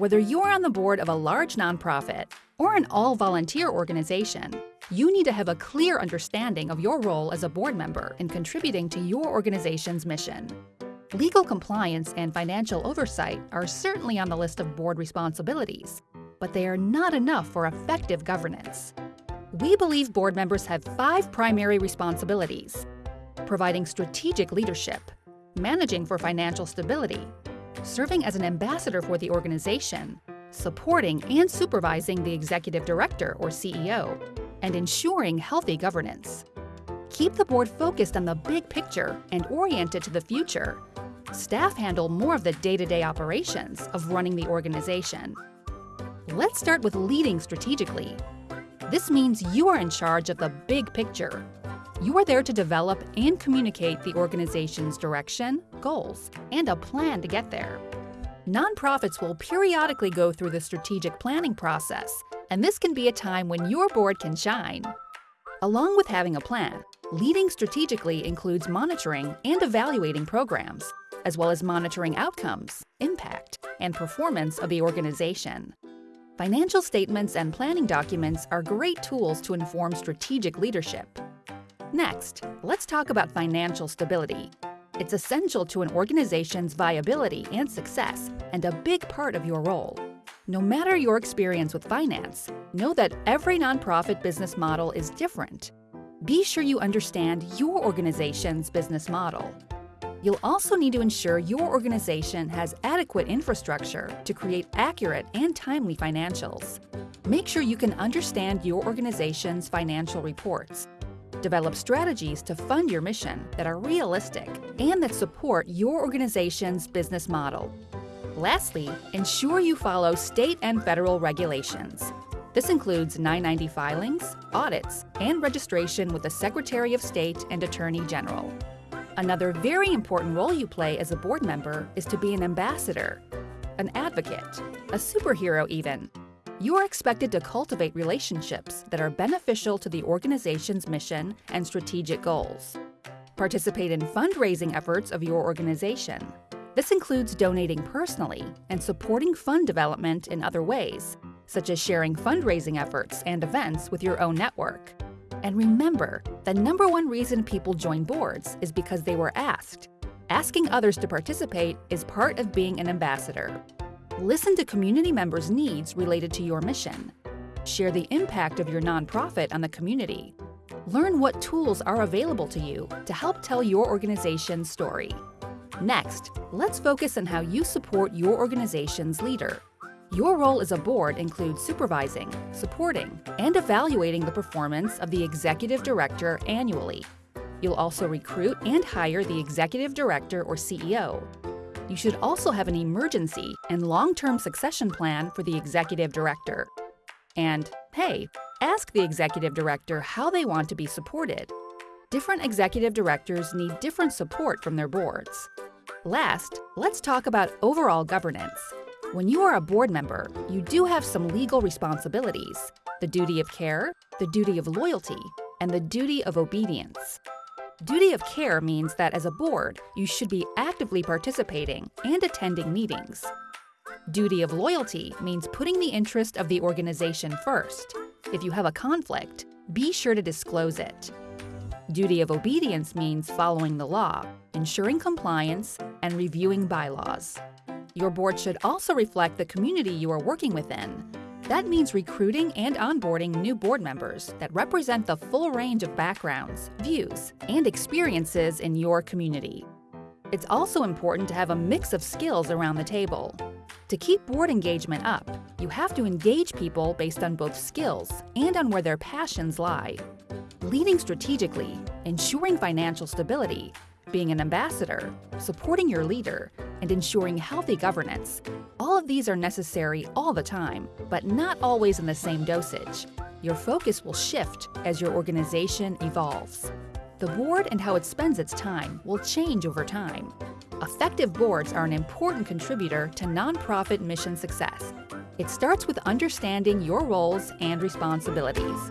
Whether you're on the board of a large nonprofit or an all volunteer organization, you need to have a clear understanding of your role as a board member in contributing to your organization's mission. Legal compliance and financial oversight are certainly on the list of board responsibilities, but they are not enough for effective governance. We believe board members have five primary responsibilities providing strategic leadership, managing for financial stability, serving as an ambassador for the organization, supporting and supervising the executive director or CEO, and ensuring healthy governance. Keep the board focused on the big picture and oriented to the future. Staff handle more of the day-to-day operations of running the organization. Let's start with leading strategically. This means you are in charge of the big picture. You are there to develop and communicate the organization's direction, goals, and a plan to get there. Nonprofits will periodically go through the strategic planning process, and this can be a time when your board can shine. Along with having a plan, leading strategically includes monitoring and evaluating programs, as well as monitoring outcomes, impact, and performance of the organization. Financial statements and planning documents are great tools to inform strategic leadership. Next, let's talk about financial stability. It's essential to an organization's viability and success, and a big part of your role. No matter your experience with finance, know that every nonprofit business model is different. Be sure you understand your organization's business model You'll also need to ensure your organization has adequate infrastructure to create accurate and timely financials. Make sure you can understand your organization's financial reports. Develop strategies to fund your mission that are realistic and that support your organization's business model. Lastly, ensure you follow state and federal regulations. This includes 990 filings, audits, and registration with the Secretary of State and Attorney General. Another very important role you play as a board member is to be an ambassador, an advocate, a superhero even. You are expected to cultivate relationships that are beneficial to the organization's mission and strategic goals. Participate in fundraising efforts of your organization. This includes donating personally and supporting fund development in other ways, such as sharing fundraising efforts and events with your own network. And remember, the number one reason people join boards is because they were asked. Asking others to participate is part of being an ambassador. Listen to community members' needs related to your mission. Share the impact of your nonprofit on the community. Learn what tools are available to you to help tell your organization's story. Next, let's focus on how you support your organization's leader. Your role as a board includes supervising, supporting, and evaluating the performance of the executive director annually. You'll also recruit and hire the executive director or CEO. You should also have an emergency and long-term succession plan for the executive director. And hey, ask the executive director how they want to be supported. Different executive directors need different support from their boards. Last, let's talk about overall governance. When you are a board member, you do have some legal responsibilities the duty of care, the duty of loyalty, and the duty of obedience. Duty of care means that as a board, you should be actively participating and attending meetings. Duty of loyalty means putting the interest of the organization first. If you have a conflict, be sure to disclose it. Duty of obedience means following the law, ensuring compliance, and reviewing bylaws. Your board should also reflect the community you are working within. That means recruiting and onboarding new board members that represent the full range of backgrounds, views, and experiences in your community. It's also important to have a mix of skills around the table. To keep board engagement up, you have to engage people based on both skills and on where their passions lie. Leading strategically, ensuring financial stability, being an ambassador, supporting your leader, and ensuring healthy governance. All of these are necessary all the time, but not always in the same dosage. Your focus will shift as your organization evolves. The board and how it spends its time will change over time. Effective boards are an important contributor to nonprofit mission success. It starts with understanding your roles and responsibilities.